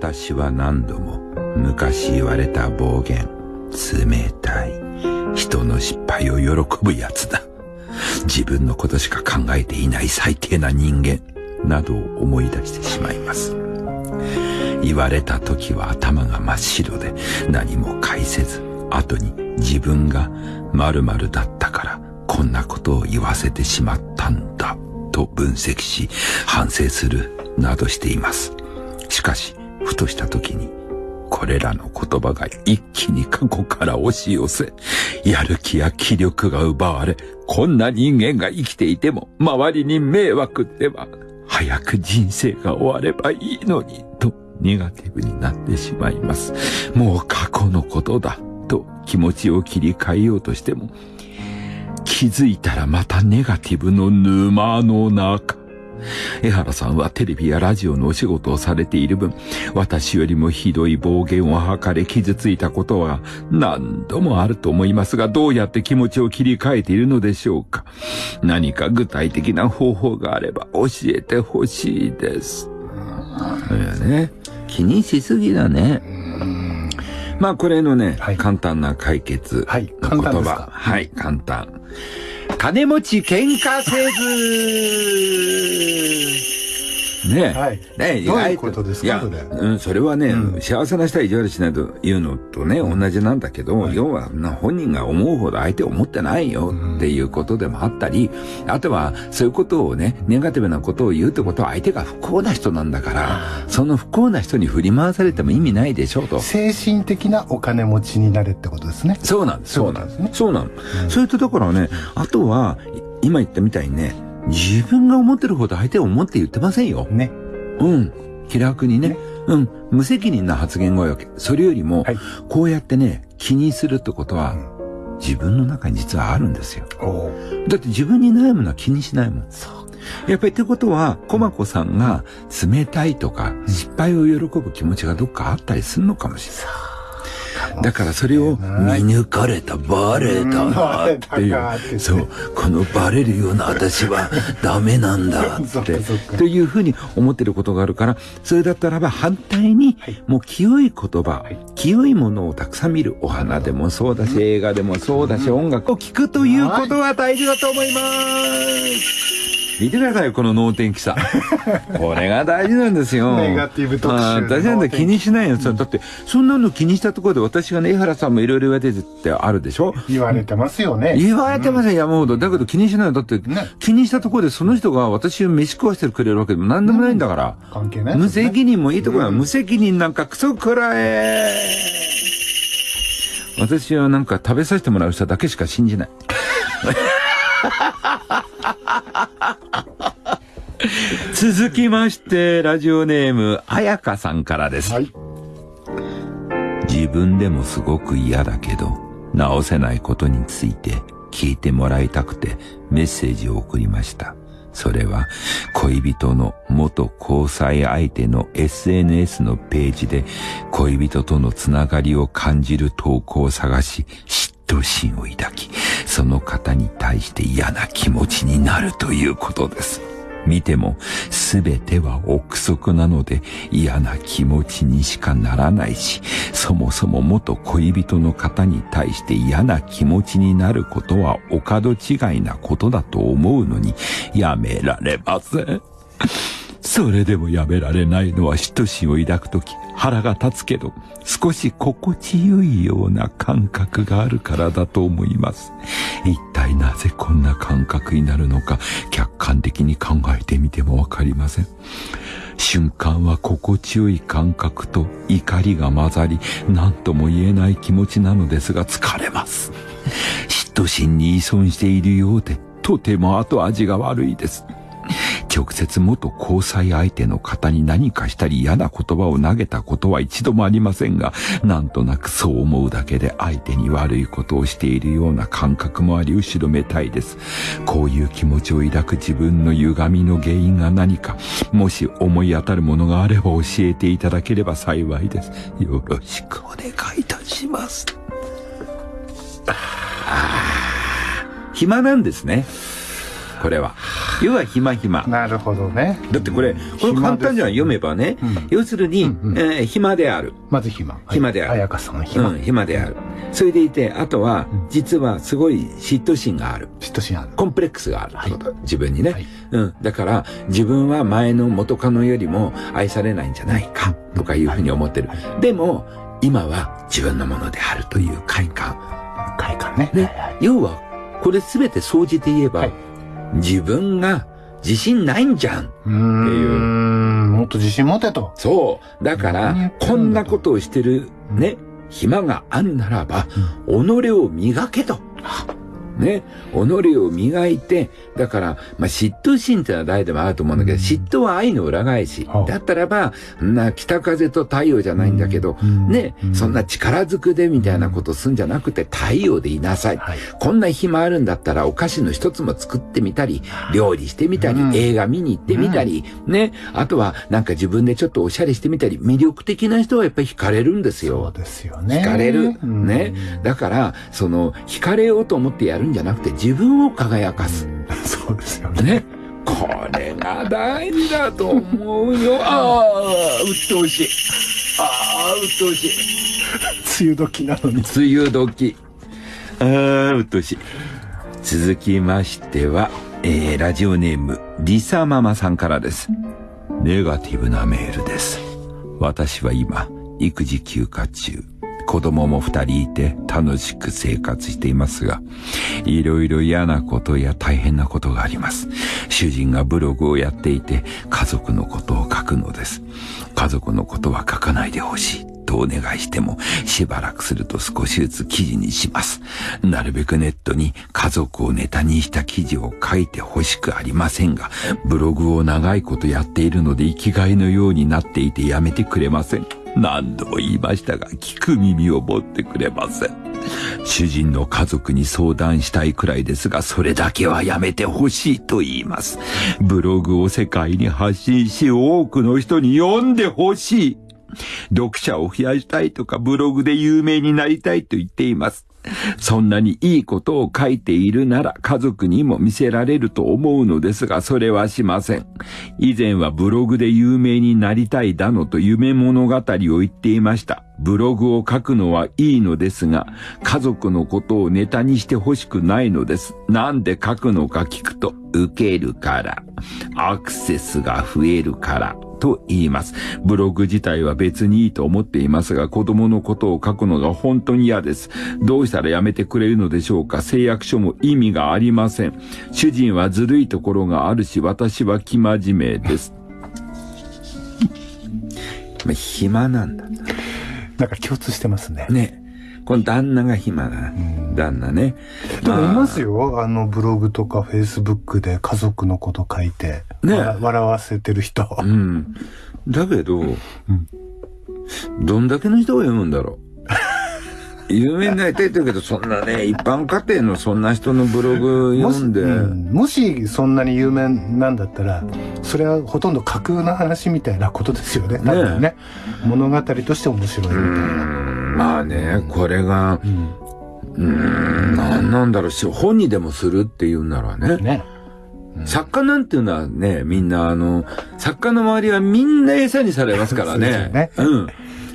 私は何度も昔言われた暴言、冷たい、人の失敗を喜ぶやつだ。自分のことしか考えていない最低な人間、などを思い出してしまいます。言われた時は頭が真っ白で何も返せず、後に自分が〇〇だったからこんなことを言わせてしまったんだと分析し反省するなどしています。しかし、ふとした時にこれらの言葉が一気に過去から押し寄せ、やる気や気力が奪われ、こんな人間が生きていても周りに迷惑っては、早く人生が終わればいいのに、とネガティブになってしまいます。もう過去のことだ、と気持ちを切り替えようとしても、気づいたらまたネガティブの沼の中。江原さんはテレビやラジオのお仕事をされている分、私よりもひどい暴言を吐かれ傷ついたことは何度もあると思いますが、どうやって気持ちを切り替えているのでしょうか。何か具体的な方法があれば教えてほしいです。そうやね。気にしすぎだね。まあこれのね、はい、簡単な解決の言葉。はい、簡単。金持ち喧嘩せず。ねはい。ねどういうことですかいや、うん、それはね、うん、幸せな人は意地悪しないというのとね、同じなんだけど、はい、要は、本人が思うほど相手を思ってないよっていうことでもあったり、あとは、そういうことをね、ネガティブなことを言うってことは相手が不幸な人なんだから、その不幸な人に振り回されても意味ないでしょうと。精神的なお金持ちになれってことですね。そうなんです。そうなんですね。そうなの。そういったところはね、あとは、今言ったみたいにね、自分が思ってるほど相手を思って言ってませんよ。ね。うん。気楽にね。ねうん。無責任な発言が多いわけ。それよりも、はい、こうやってね、気にするってことは、うん、自分の中に実はあるんですよ。だって自分に悩むのは気にしないもん。そう。やっぱりってことは、コマコさんが冷たいとか、失敗を喜ぶ気持ちがどっかあったりするのかもしれない。だからそれを見抜かれた、バレたっていう、そう、このバレるような私はダメなんだって、というふうに思ってることがあるから、それだったらば反対に、もう清い言葉、清いものをたくさん見る。お花でもそうだし、映画でもそうだし、音楽を聴くということは大事だと思います。見てくださいこの能天気さ。これが大事なんですよ。ネガティブ特集。大事なんだ気にしないよ。だって、そんなの気にしたところで私がね、江原さんもいろいろ言われててあるでしょ？言われてますよね。言われてますよ、山ほど。だけど気にしないよ。だって、ね、気にしたところでその人が私を飯食わせてくれるわけでも何でもないんだから。関係ない、無責任もいいところは、無責任なんかクソくらえ。私はなんか食べさせてもらう人だけしか信じない。続きまして、ラジオネーム、あやかさんからです。はい、自分でもすごく嫌だけど、直せないことについて聞いてもらいたくてメッセージを送りました。それは恋人の元交際相手の SNS のページで恋人とのつながりを感じる投稿を探し嫉妬心を抱き、その方に対して嫌な気持ちになるということです。見ても全ては憶測なので嫌な気持ちにしかならないし、そもそも元恋人の方に対して嫌な気持ちになることはお門違いなことだと思うのにやめられません。それでもやめられないのは嫉妬心を抱くとき腹が立つけど少し心地よいような感覚があるからだと思います。一体なぜこんな感覚になるのか客観的に考えてみてもわかりません。瞬間は心地よい感覚と怒りが混ざり何とも言えない気持ちなのですが疲れます。嫉妬心に依存しているようでとても後味が悪いです。直接元交際相手の方に何かしたり嫌な言葉を投げたことは一度もありませんが、なんとなくそう思うだけで相手に悪いことをしているような感覚もあり後ろめたいです。こういう気持ちを抱く自分の歪みの原因が何か、もし思い当たるものがあれば教えていただければ幸いです。よろしくお願いいたします。暇なんですね。これは。要は暇暇。なるほどね。だってこれ、これ簡単じゃん、読めばね。要するに、え暇である。まず暇。暇である。彩香さん暇。うん、暇である。それでいて、あとは、実はすごい嫉妬心がある。嫉妬心ある。コンプレックスがあるってこと。自分にね。うん。だから、自分は前の元カノよりも愛されないんじゃないか、とかいうふうに思ってる。でも、今は自分のものであるという快感。快感ね。ね。要は、これすべて総じて言えば、はい、自分が自信ないんじゃんっていう。うもっと自信持てと。そう。だから、こんなことをしてるね、暇があるならば、己を磨けと。ね、己を磨いて、だから、まあ、嫉妬心ってのは誰でもあると思うんだけど、嫉妬は愛の裏返し。だったらば、な、北風と太陽じゃないんだけど、ね、そんな力ずくでみたいなことすんじゃなくて、太陽でいなさい。こんな暇あるんだったら、お菓子の一つも作ってみたり、料理してみたり、映画見に行ってみたり、ね、あとは、なんか自分でちょっとおしゃれしてみたり、魅力的な人はやっぱり惹かれるんですよ。そうですよね。惹かれる。ね。だから、その、惹かれようと思ってやるんじゃなくて自分を輝かす。そうですよね。ね。これが大事だと思うよ。ああ、鬱陶しい。ああ、鬱陶しい。梅雨時なのに。梅雨時。ああ、鬱陶しい。続きましては、えー、ラジオネーム、リサママさんからです。ネガティブなメールです。私は今、育児休暇中。子供も二人いて楽しく生活していますが、いろいろ嫌なことや大変なことがあります。主人がブログをやっていて家族のことを書くのです。家族のことは書かないでほしい。とお願いしても、しばらくすると少しずつ記事にします。なるべくネットに家族をネタにした記事を書いてほしくありませんが、ブログを長いことやっているので生きがいのようになっていてやめてくれません。何度も言いましたが、聞く耳を持ってくれません。主人の家族に相談したいくらいですが、それだけはやめてほしいと言います。ブログを世界に発信し、多くの人に読んでほしい。読者を増やしたいとか、ブログで有名になりたいと言っています。そんなにいいことを書いているなら家族にも見せられると思うのですが、それはしません。以前はブログで有名になりたいだのと夢物語を言っていました。ブログを書くのはいいのですが、家族のことをネタにしてほしくないのです。なんで書くのか聞くと、受けるから、アクセスが増えるから、と言います。ブログ自体は別にいいと思っていますが、子供のことを書くのが本当に嫌です。どうしたらやめてくれるのでしょうか誓約書も意味がありません。主人はずるいところがあるし、私は生真面目です。まあ、暇なんだ。なんか共通してますね。ね。この旦那が暇な、旦那ね。でもいますよ。あの、ブログとかフェイスブックで家族のこと書いて、ね、笑わせてる人。うん。だけど、うん、どんだけの人が読むんだろう。有名になりたいって言うけど、そんなね、一般家庭のそんな人のブログ読んで。もし,、うん、もしそんなに有名なんだったら、それはほとんど架空の話みたいなことですよね。ねね。物語として面白いみたいな。まあね、これが、うん、うん、なんなんだろうし、本にでもするっていうんならね。ね。作家なんていうのはね、みんなあの、作家の周りはみんな餌にされますからね。ねうん。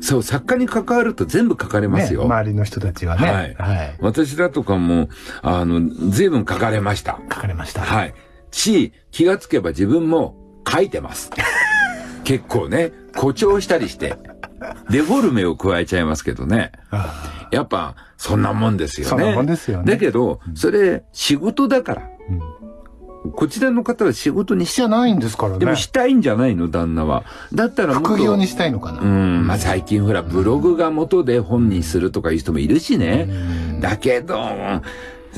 そう、作家に関わると全部書かれますよ。ね、周りの人たちはね。はい。はい、私だとかも、あの、随分書かれました。書かれました。はい。し、気がつけば自分も書いてます。結構ね、誇張したりして、デフォルメを加えちゃいますけどね。やっぱ、そんなもんですよね。そんなもんですよね。だけど、それ、仕事だから。うんこちらの方は仕事にしちゃないんですからね。でもしたいんじゃないの、旦那は。だったら。副業にしたいのかな。うん。まあ最近ほら、ブログが元で本にするとかいう人もいるしね。だけど、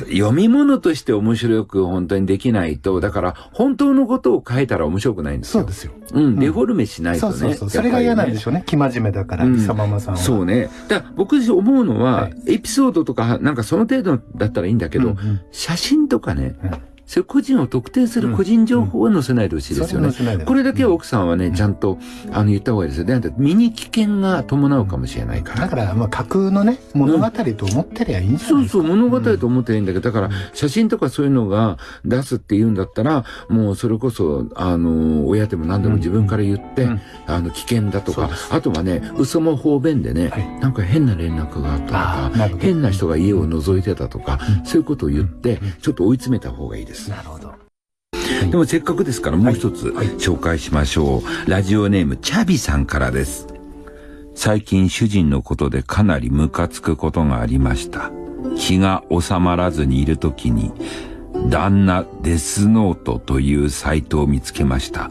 読み物として面白く本当にできないと、だから本当のことを書いたら面白くないんですよ。そうですよ。うん、デフォルメしないとね。そうそうそう。それが嫌なんでしょうね。生真面目だから、リサママさんは。そうね。だから僕思うのは、エピソードとか、なんかその程度だったらいいんだけど、写真とかね、そういう個人を特定する個人情報は載せないでほしいですよね。これだけは奥さんはね、ちゃんと、あの、言った方がいいですよ。で、身に危険が伴うかもしれないから。だから、まあ、架空のね、物語と思ってりゃいいんじゃないそうそう、物語と思ってりゃいいんだけど、だから、写真とかそういうのが出すって言うんだったら、もうそれこそ、あの、親でも何でも自分から言って、あの、危険だとか、あとはね、嘘も方便でね、なんか変な連絡があったとか、変な人が家を覗いてたとか、そういうことを言って、ちょっと追い詰めた方がいいです。なるほど。でもせっかくですからもう一つ紹介しましょう。ラジオネームチャビさんからです。最近主人のことでかなりムカつくことがありました。気が収まらずにいるときに、旦那デスノートというサイトを見つけました。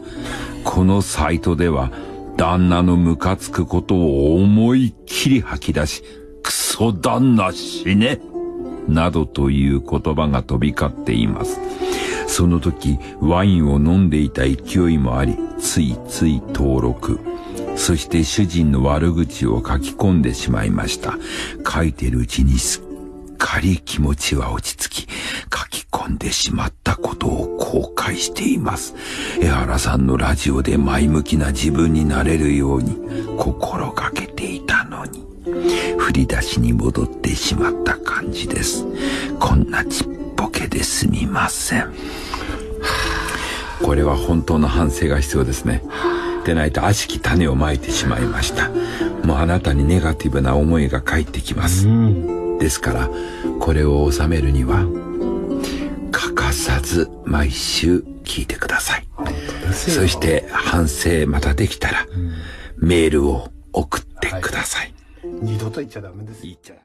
このサイトでは、旦那のムカつくことを思いっきり吐き出し、クソ旦那死ねなどという言葉が飛び交っています。その時、ワインを飲んでいた勢いもあり、ついつい登録。そして主人の悪口を書き込んでしまいました。書いてるうちにすっかり気持ちは落ち着き、書き込んでしまったことを後悔しています。江原さんのラジオで前向きな自分になれるように心がけていたのに、振り出しに戻ってしまった感じです。こんなちっぽけですみません。これは本当の反省が必要ですね。でないと悪しき種をまいてしまいました。もうあなたにネガティブな思いが返ってきます。ですから、これを収めるには、欠かさず毎週聞いてください。そして反省またできたら、メールを送ってください。二度と言っちゃダメです。言っちゃ